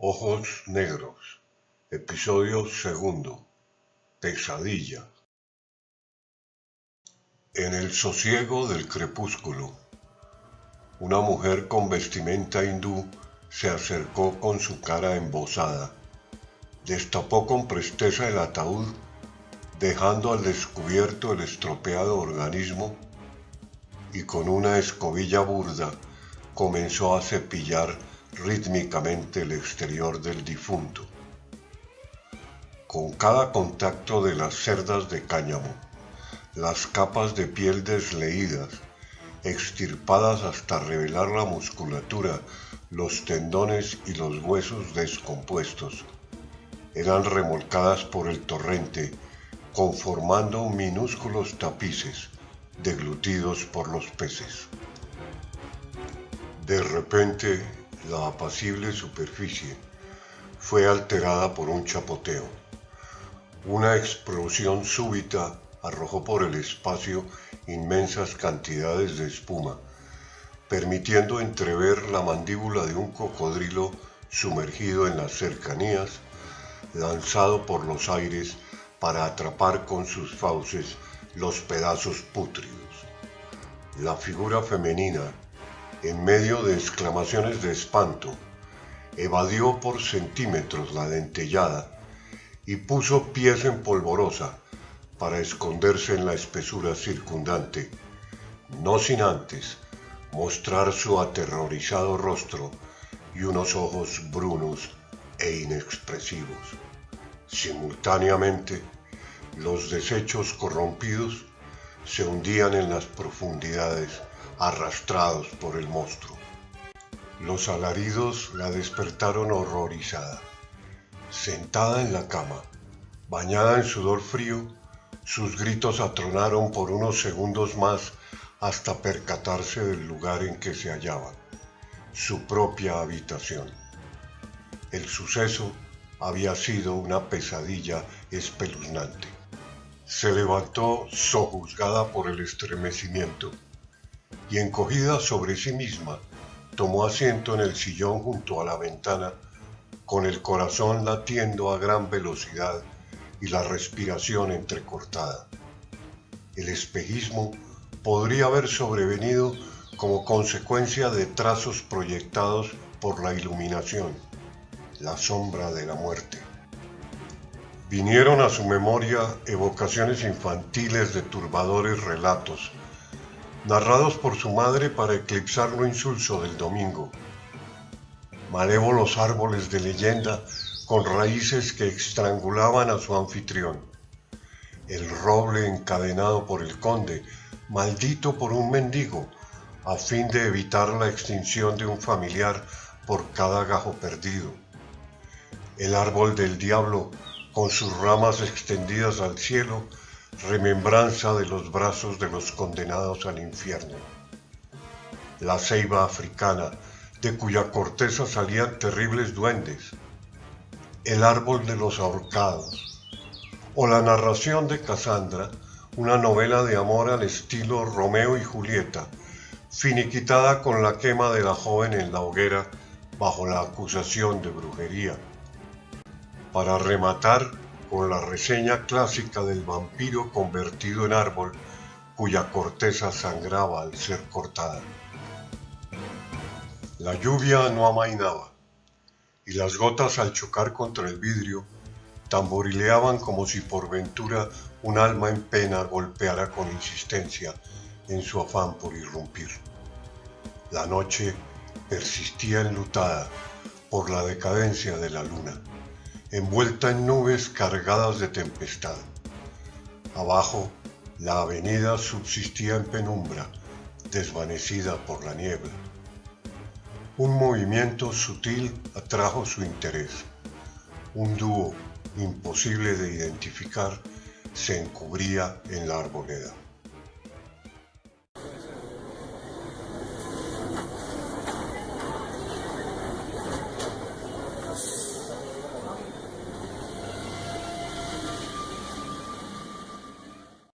Ojos Negros, episodio segundo, Pesadilla. En el sosiego del crepúsculo, una mujer con vestimenta hindú se acercó con su cara embosada, destapó con presteza el ataúd, dejando al descubierto el estropeado organismo y con una escobilla burda comenzó a cepillar rítmicamente el exterior del difunto. Con cada contacto de las cerdas de cáñamo, las capas de piel desleídas, extirpadas hasta revelar la musculatura, los tendones y los huesos descompuestos, eran remolcadas por el torrente, conformando minúsculos tapices deglutidos por los peces. De repente la apacible superficie fue alterada por un chapoteo. Una explosión súbita arrojó por el espacio inmensas cantidades de espuma, permitiendo entrever la mandíbula de un cocodrilo sumergido en las cercanías, lanzado por los aires para atrapar con sus fauces los pedazos pútridos. La figura femenina en medio de exclamaciones de espanto, evadió por centímetros la dentellada y puso pies en polvorosa para esconderse en la espesura circundante, no sin antes mostrar su aterrorizado rostro y unos ojos brunos e inexpresivos. Simultáneamente, los desechos corrompidos se hundían en las profundidades arrastrados por el monstruo. Los alaridos la despertaron horrorizada. Sentada en la cama, bañada en sudor frío, sus gritos atronaron por unos segundos más hasta percatarse del lugar en que se hallaba, su propia habitación. El suceso había sido una pesadilla espeluznante. Se levantó sojuzgada por el estremecimiento y encogida sobre sí misma, tomó asiento en el sillón junto a la ventana, con el corazón latiendo a gran velocidad y la respiración entrecortada. El espejismo podría haber sobrevenido como consecuencia de trazos proyectados por la iluminación, la sombra de la muerte. Vinieron a su memoria evocaciones infantiles de turbadores relatos narrados por su madre para eclipsar lo insulso del domingo. Malévolos árboles de leyenda con raíces que estrangulaban a su anfitrión. El roble encadenado por el conde, maldito por un mendigo, a fin de evitar la extinción de un familiar por cada gajo perdido. El árbol del diablo, con sus ramas extendidas al cielo, remembranza de los brazos de los condenados al infierno. La ceiba africana, de cuya corteza salían terribles duendes. El árbol de los ahorcados. O la narración de Casandra, una novela de amor al estilo Romeo y Julieta, finiquitada con la quema de la joven en la hoguera bajo la acusación de brujería. Para rematar, con la reseña clásica del vampiro convertido en árbol cuya corteza sangraba al ser cortada. La lluvia no amainaba y las gotas al chocar contra el vidrio tamborileaban como si por ventura un alma en pena golpeara con insistencia en su afán por irrumpir. La noche persistía enlutada por la decadencia de la luna envuelta en nubes cargadas de tempestad. Abajo, la avenida subsistía en penumbra, desvanecida por la niebla. Un movimiento sutil atrajo su interés. Un dúo imposible de identificar se encubría en la arboleda.